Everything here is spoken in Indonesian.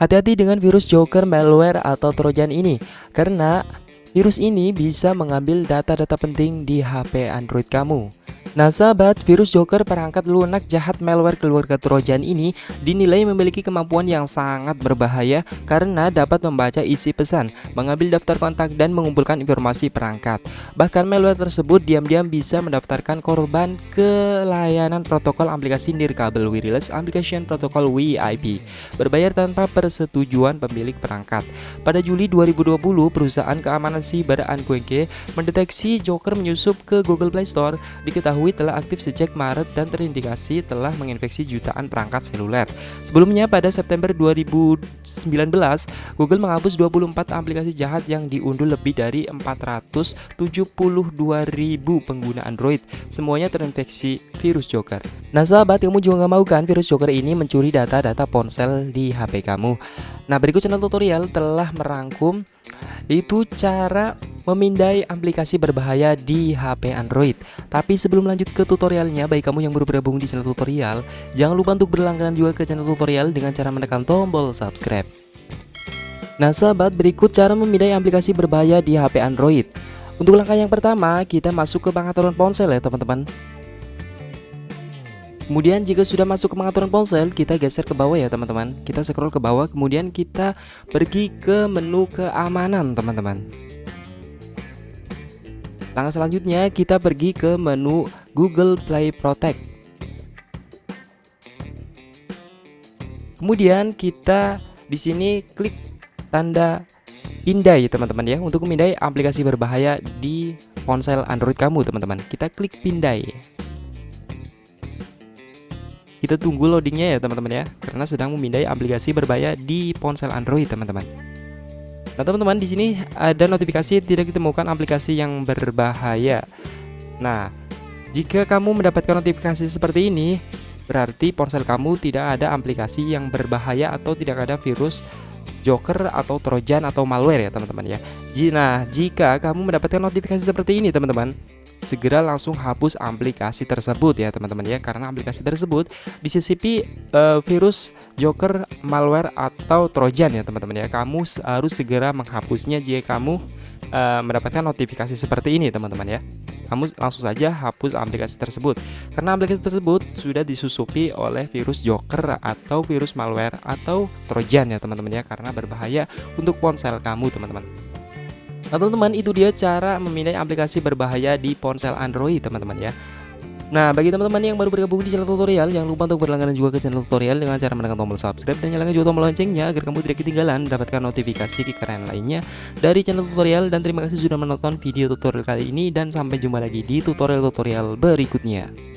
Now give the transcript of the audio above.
Hati-hati dengan virus Joker malware atau trojan ini karena virus ini bisa mengambil data-data penting di HP Android kamu. Nah sahabat, virus Joker perangkat lunak jahat malware keluarga Trojan ini dinilai memiliki kemampuan yang sangat berbahaya karena dapat membaca isi pesan, mengambil daftar kontak dan mengumpulkan informasi perangkat. Bahkan malware tersebut diam-diam bisa mendaftarkan korban ke layanan protokol aplikasi Nirkabel Wireless Application Protocol WIP berbayar tanpa persetujuan pemilik perangkat. Pada Juli 2020, perusahaan keamanan siber Anquenke mendeteksi Joker menyusup ke Google Play Store diketahui diketahui telah aktif sejak Maret dan terindikasi telah menginfeksi jutaan perangkat seluler. Sebelumnya pada September 2019, Google menghapus 24 aplikasi jahat yang diunduh lebih dari 472.000 pengguna Android. Semuanya terinfeksi virus Joker. Nah sahabat, kamu juga nggak mau kan virus Joker ini mencuri data-data ponsel di HP kamu? Nah berikut channel tutorial telah merangkum itu cara memindai aplikasi berbahaya di HP Android. Tapi sebelum lanjut ke tutorialnya, baik kamu yang baru bergabung di channel tutorial, jangan lupa untuk berlangganan juga ke channel tutorial dengan cara menekan tombol subscribe. Nah sahabat, berikut cara memindai aplikasi berbahaya di HP Android. Untuk langkah yang pertama, kita masuk ke pengaturan ponsel ya teman-teman. Kemudian jika sudah masuk ke pengaturan ponsel, kita geser ke bawah ya teman-teman. Kita scroll ke bawah, kemudian kita pergi ke menu keamanan teman-teman. Langkah selanjutnya kita pergi ke menu Google Play Protect. Kemudian kita di sini klik tanda pindai teman-teman ya untuk memindai aplikasi berbahaya di ponsel Android kamu teman-teman. Kita klik pindai. Kita tunggu loadingnya ya teman-teman ya karena sedang memindai aplikasi berbahaya di ponsel Android teman-teman. Nah teman-teman di sini ada notifikasi tidak ditemukan aplikasi yang berbahaya. Nah jika kamu mendapatkan notifikasi seperti ini berarti ponsel kamu tidak ada aplikasi yang berbahaya atau tidak ada virus Joker atau Trojan atau malware ya teman-teman ya. Nah jika kamu mendapatkan notifikasi seperti ini teman-teman segera langsung hapus aplikasi tersebut ya teman-teman ya. Karena aplikasi tersebut disisipi uh, virus joker malware atau trojan ya teman-teman ya. Kamu harus segera menghapusnya jika kamu uh, mendapatkan notifikasi seperti ini teman-teman ya. Kamu langsung saja hapus aplikasi tersebut. Karena aplikasi tersebut sudah disusupi oleh virus joker atau virus malware atau trojan ya teman-teman ya. Karena berbahaya untuk ponsel kamu teman-teman Nah teman-teman itu dia cara memindai aplikasi berbahaya di ponsel Android teman-teman ya. Nah bagi teman-teman yang baru bergabung di channel tutorial Jangan lupa untuk berlangganan juga ke channel tutorial Dengan cara menekan tombol subscribe dan nyalakan juga tombol loncengnya Agar kamu tidak ketinggalan mendapatkan notifikasi kekeren lainnya Dari channel tutorial. Dan terima kasih sudah menonton video tutorial kali ini Dan sampai jumpa lagi di tutorial-tutorial berikutnya